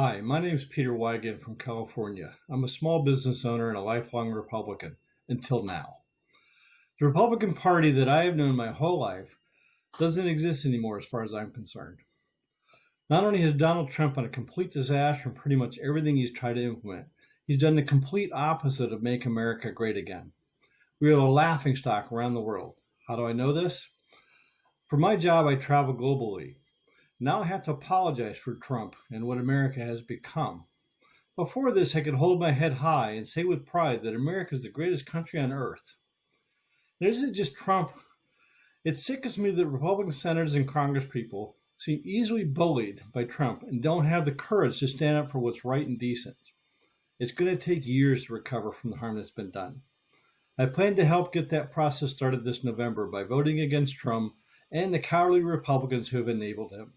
Hi, my name is Peter Wygant from California. I'm a small business owner and a lifelong Republican, until now. The Republican Party that I have known my whole life doesn't exist anymore as far as I'm concerned. Not only has Donald Trump been a complete disaster in pretty much everything he's tried to implement, he's done the complete opposite of make America great again. We are a laughing stock around the world. How do I know this? For my job, I travel globally. Now I have to apologize for Trump and what America has become. Before this, I could hold my head high and say with pride that America is the greatest country on earth. It isn't just Trump. It sickens me that Republican senators and Congress people seem easily bullied by Trump and don't have the courage to stand up for what's right and decent. It's going to take years to recover from the harm that's been done. I plan to help get that process started this November by voting against Trump and the cowardly Republicans who have enabled him.